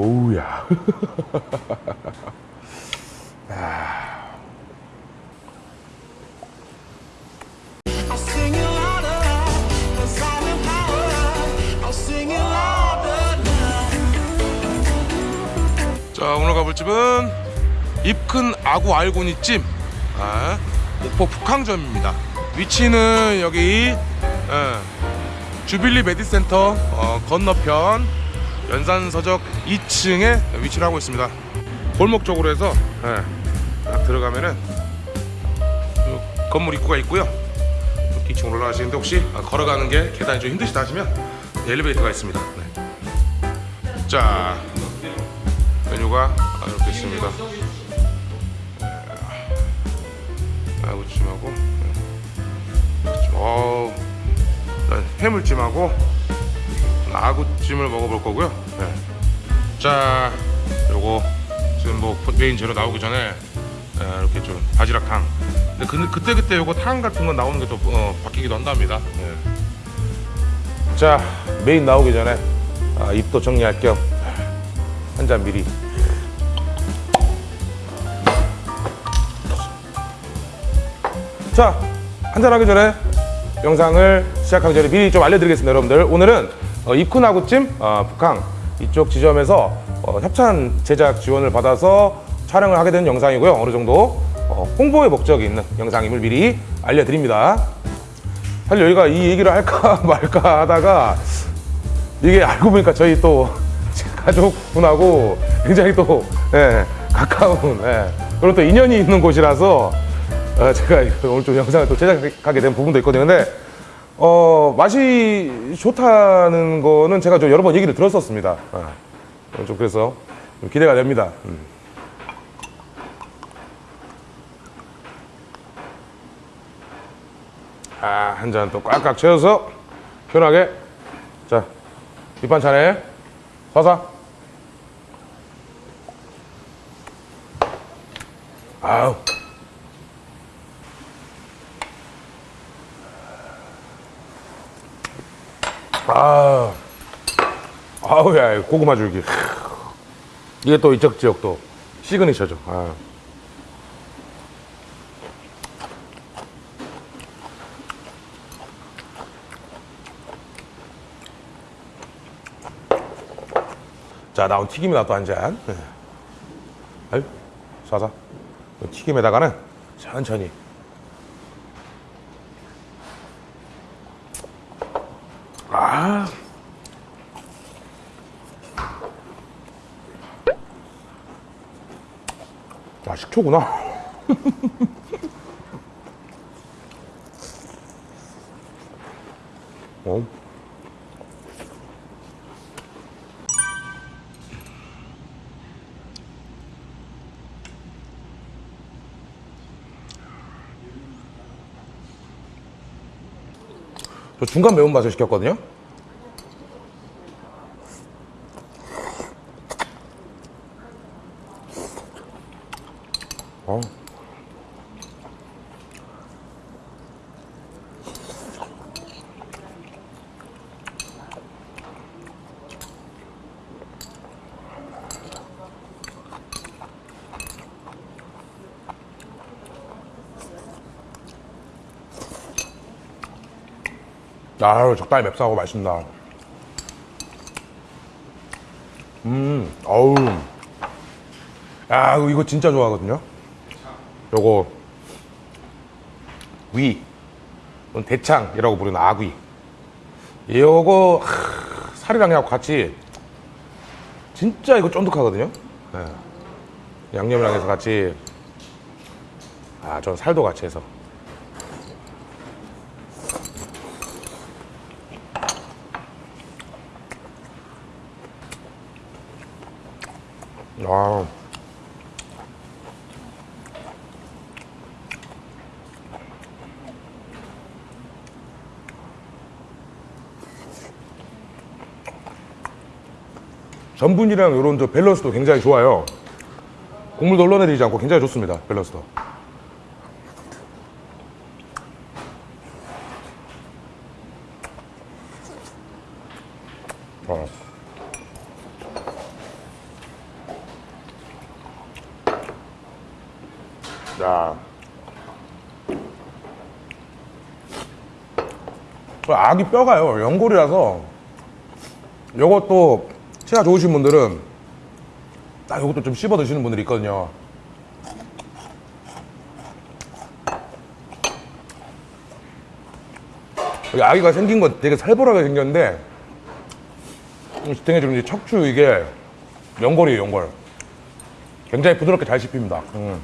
오우야. 자 오늘 가볼 집은 입큰 아구 알고니 찜 아, 목포 북항점입니다 위치는 여기 예, 주빌리 메디센터 어, 건너편 연산서적 2층에 위치를 하고 있습니다. 골목 쪽으로 해서 예, 딱 들어가면은 요 건물 입구가 있고요. 2층 올라가시는데 혹시 아, 걸어가는 게 계단이 좀 힘드시다 하시면 엘리베이터가 있습니다. 네. 자 메뉴가 아, 이렇게 있습니다. 아구찜하고, 어, 일단 해물찜하고 아구찜을 먹어볼 거고요. 네. 자, 요거 지금 뭐 메인 재료 나오기 전에 네, 이렇게 좀 바지락탕. 근데 그, 그때 그때 요거 탕 같은 거 나오는 게 또 어, 바뀌기도 한답니다. 네. 자, 메인 나오기 전에 아, 입도 정리할 겸 한 잔 미리 자 한잔하기 전에 영상을 시작하기 전에 미리 좀 알려드리겠습니다 여러분들 오늘은 어, 입쿠나구찜 어, 북항 이쪽 지점에서 어, 협찬 제작 지원을 받아서 촬영을 하게 된 영상이고요 어느 정도 어, 홍보의 목적이 있는 영상임을 미리 알려드립니다 사실 여기가 이 얘기를 할까 말까 하다가 이게 알고 보니까 저희 또 가족분하고 굉장히 또 예, 가까운 예, 그리고 또 인연이 있는 곳이라서 어, 제가 오늘 좀 영상을 또 제작하게 된 부분도 있거든요. 근데 어, 맛이 좋다는 거는 제가 좀 여러 번 얘기를 들었었습니다. 어, 좀 그래서 좀 기대가 됩니다. 음. 아, 한 잔 또 꽉꽉 채워서 편하게 자 밑반찬에 서사 아우 아 아우 야 고구마 줄기. 이게 또 이쪽 지역 또 시그니처죠. 아. 자 나온 튀김이나 또 한잔. 네. 아유 사사 튀김에다가는 천천히 아. 아, 식초구나. 어. 저 중간 매운맛을 시켰거든요. 아유 적당히 맵싸고 맛있습니다. 음 어우. 야 이거 진짜 좋아하거든요? 요거. 위. 대창이라고 부르는 아귀. 요거 하, 살이랑 하고 같이. 진짜 이거 쫀득하거든요? 네. 양념이랑 해서 같이. 아전 살도 같이 해서 아. 전분이랑 이런 저 밸런스도 굉장히 좋아요. 국물도 흘러내리지 않고 굉장히 좋습니다. 밸런스도. 아기 뼈가요. 연골이라서 요것도 치아 좋으신 분들은 딱 요것도 좀 씹어 드시는 분들이 있거든요. 여기 아기가 생긴 건 되게 살벌하게 생겼는데 지탱해 주는 이 척추 이게 연골이에요 연골. 굉장히 부드럽게 잘 씹힙니다. 음.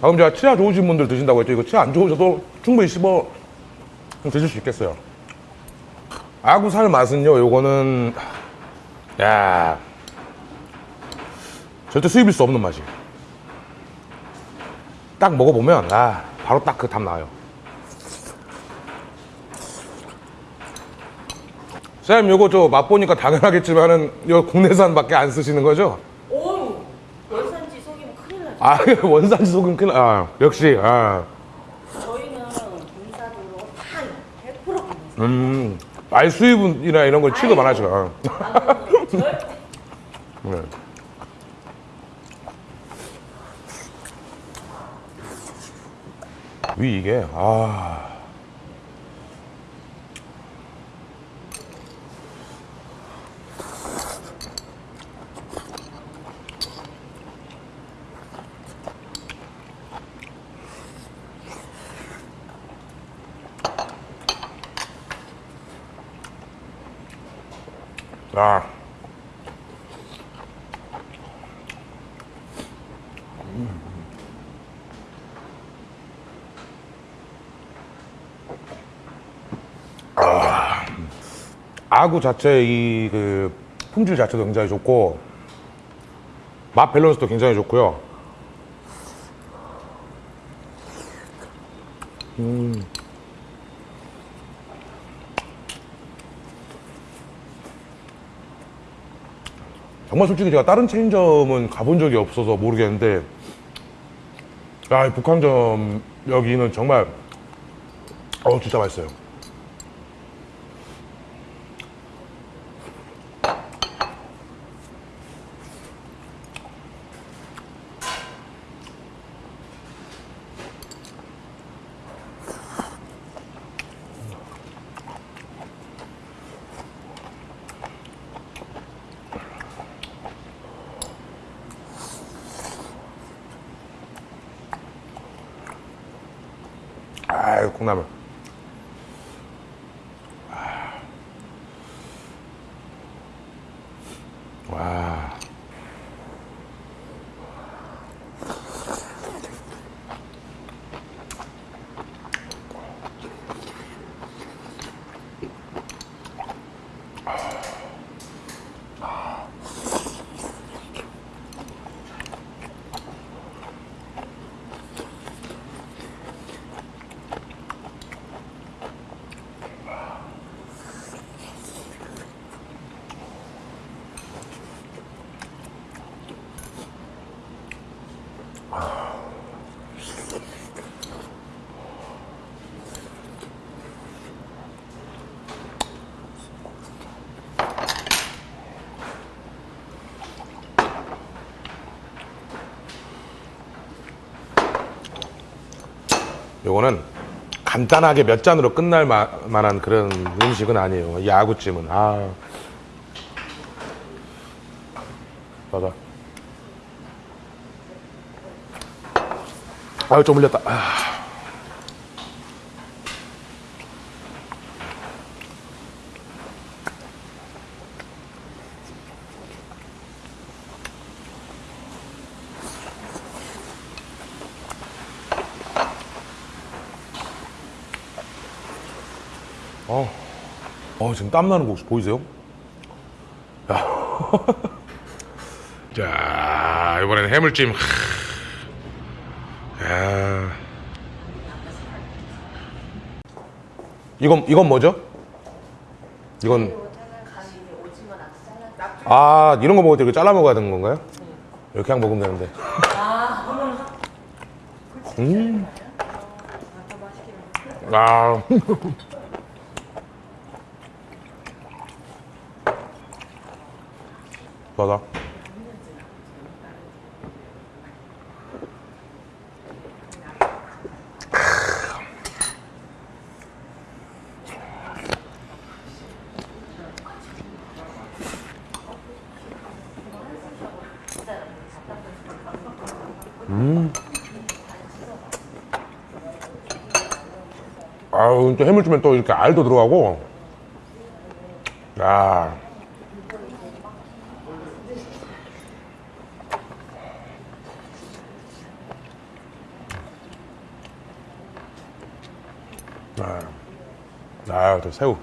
방금 제가 치아 좋으신 분들 드신다고 했죠. 이거 치아 안 좋으셔도 충분히 씹어 드실 수 있겠어요 아구살 맛은요 요거는 야 절대 수입일 수 없는 맛이에요 딱 먹어보면 아 바로 딱 그 답 나와요 쌤 요거 저 맛보니까 당연하겠지만은 요 국내산밖에 안 쓰시는 거죠? 오, 월산지 속이면 큰일 나죠. 아 원산지 소금 큰 아, 역시 아, 저희는 군사적으로 다 100% 군사. 음, 말 수입이나 이런 걸 취급 안 절대 네. 위 이게 아 아. 아구 자체 이그 품질 자체도 굉장히 좋고 맛 밸런스도 굉장히 좋고요. 정말 솔직히 제가 다른 체인점은 가본 적이 없어서 모르겠는데 야, 이 북한점 여기는 정말 어 진짜 맛있어요. 아유 콩나물. 요거는 간단하게 몇 잔으로 끝날 마- 만한 그런 음식은 아니에요. 이 아구찜은. 아. 맞아. 아유, 좀 흘렸다. 아. 어, 어 지금 땀 나는 거 혹시 보이세요? 야. 자, 이번에는 해물찜. 야. 이건 이건 뭐죠? 이건 아 이런 거 먹을 때 이렇게 잘라 먹어야 되는 건가요? 이렇게 그냥 먹으면 되는데. 음. 아. 맞아. 음. 아, 또 해물찜에 또 이렇게 알도 들어가고. 야. 아, 또 새우.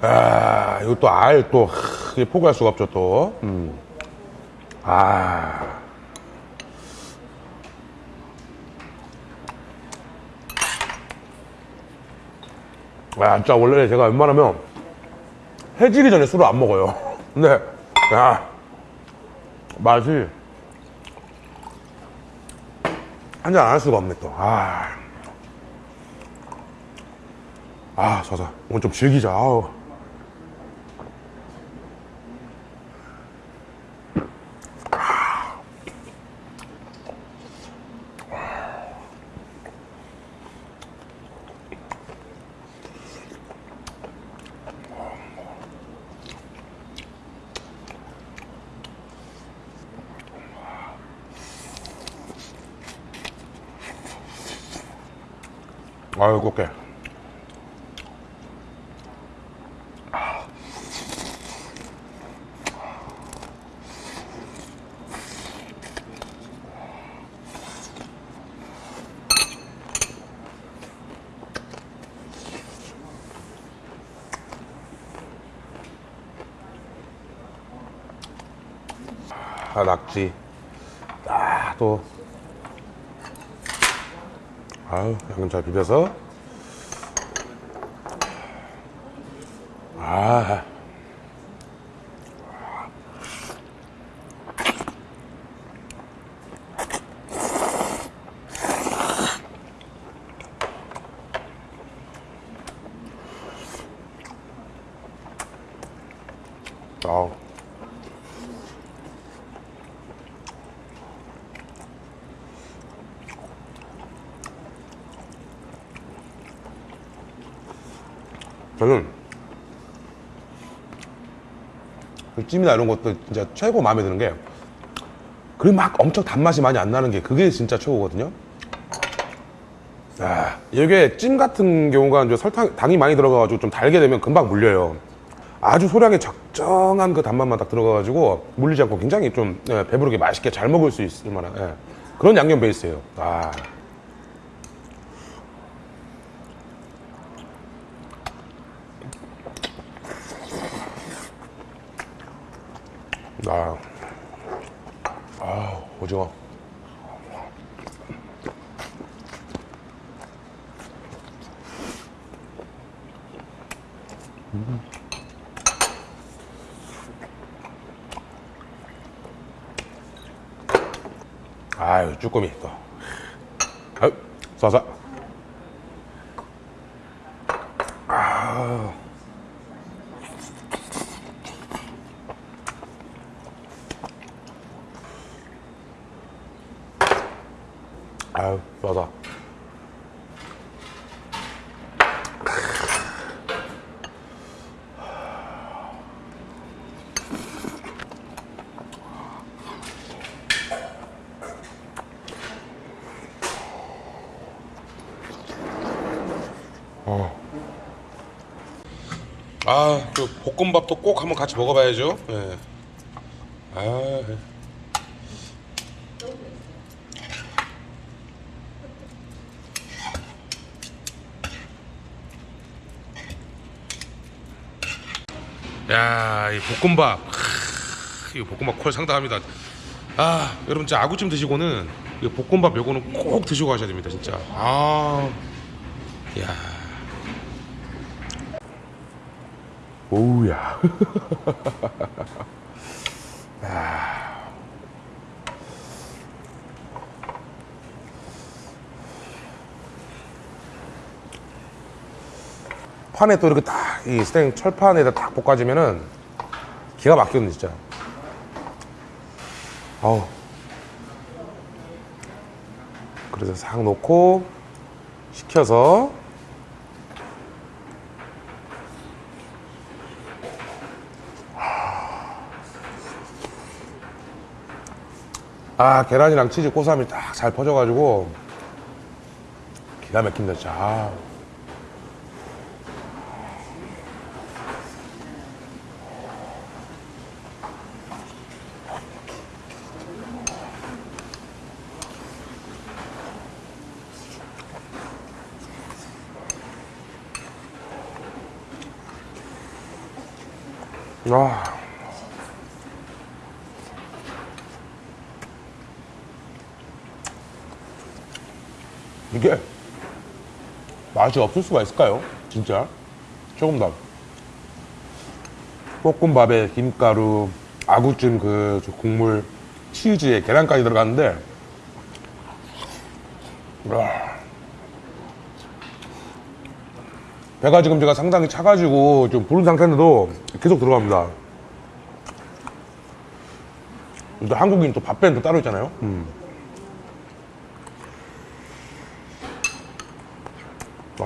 아, 이거 또 알, 또, 포기할 수가 없죠, 또. 음. 아. 아, 진짜 원래 제가 웬만하면 해지기 전에 술을 안 먹어요. 근데, 야, 맛이 한 잔 안 할 수가 없네, 또. 아. 아, 자자. 오늘 좀 즐기자. 아우. 아유, 곱게. 아, 낙지. 아, 또. 아유, 양념 잘 비벼서. 아. 아우. 저는 그 찜이나 이런 것도 진짜 최고 마음에 드는 게 그리 막 엄청 단맛이 많이 안 나는 게 그게 진짜 최고거든요. 아, 이게 찜 같은 경우가 이제 설탕, 당이 많이 들어가가지고 좀 달게 되면 금방 물려요. 아주 소량의 적정한 그 단맛만 딱 들어가가지고 물리지 않고 굉장히 좀 예, 배부르게 맛있게 잘 먹을 수 있을 만한 예, 그런 양념 베이스예요. 아. 아, 아, 오징어. 음. 아유, 쭈꾸미 또. 아유, 쏴쏴. 아. 아유, 쏴쏴. 아, 그 볶음밥도 꼭 한번 같이 먹어봐야죠. 예. 아, 예. 야, 이 볶음밥. 크, 이 볶음밥 콜 상당합니다. 아, 여러분 진짜 아구찜 드시고는 이 볶음밥 요거는 꼭 드시고 가셔야 됩니다, 진짜. 아, 야. 오우야. 판에 또 이렇게 딱 이 스탱 철판에다 딱 볶아지면은 기가 막히거든 진짜. 아우. 그래서 싹 놓고 식혀서 아 계란이랑 치즈 고소함이 딱 잘 퍼져가지고 기가 막힌다 진짜 아. 아. 이게 맛이 없을 수가 있을까요? 진짜 조금 더 볶음밥에 김가루, 아구찜 그저 국물, 치즈에 계란까지 들어갔는데 와. 배가 지금 제가 상당히 차가지고 좀 부른 상태인데도 계속 들어갑니다. 또 한국인 또또 따로 있잖아요. 음.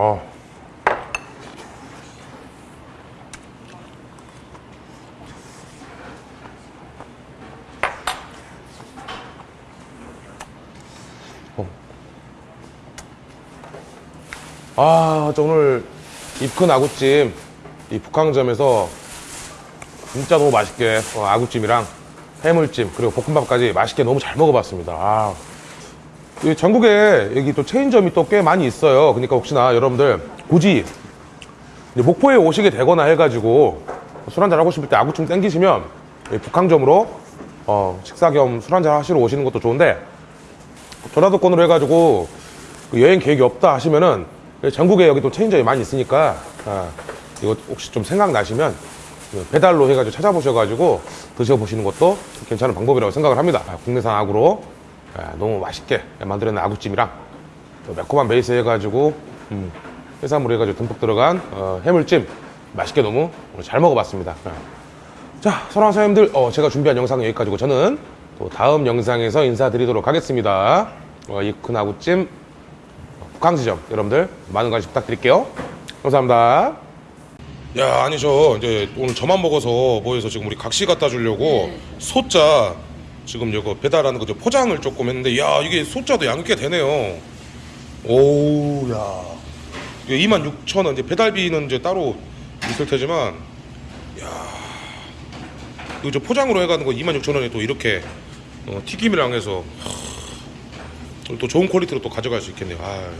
어. 아, 저 오늘 입큰 아구찜 이 북항점에서 진짜 너무 맛있게 어, 아구찜이랑 해물찜 그리고 볶음밥까지 맛있게 너무 잘 먹어봤습니다. 아. 이 전국에 여기 또 체인점이 또 꽤 많이 있어요. 그러니까 혹시나 여러분들 굳이 목포에 오시게 되거나 해가지고 술 한잔 하고 싶을 때 아구찜 땡기시면 이 북항점으로 어, 식사 겸 술 한잔 하시러 오시는 것도 좋은데 전화도건으로 해가지고 그 여행 계획이 없다 하시면은 전국에 여기 또 체인점이 많이 있으니까 아, 이거 혹시 좀 생각나시면 그 배달로 해가지고 찾아보셔가지고 드셔보시는 것도 괜찮은 방법이라고 생각을 합니다. 아, 국내산 아, 너무 맛있게 만들어낸 아구찜이랑 또 매콤한 베이스 해가지고 음, 해산물 해가지고 듬뿍 들어간 어, 해물찜 맛있게 너무 오늘 잘 먹어봤습니다. 아. 자, 사랑하는 사장님들, 어, 제가 준비한 영상은 여기까지고 저는 또 다음 영상에서 인사드리도록 하겠습니다. 어, 이큰 아구찜 북항지점 여러분들 많은 관심 부탁드릴게요. 감사합니다. 야, 아니 저 이제 오늘 저만 먹어서 뭐해서 지금 우리 각시 갖다 주려고 소자 지금 이거 배달하는 거죠 포장을 조금 했는데 야 이게 소자도 양이 꽤 되네요. 오우 야 이게 26,000원 이제 배달비는 이제 따로 있을 테지만 이거 저 포장으로 해가는 거 26,000원에 또 이렇게 어, 튀김이랑 해서 하, 또 좋은 퀄리티로 또 가져갈 수 있겠네요. 아.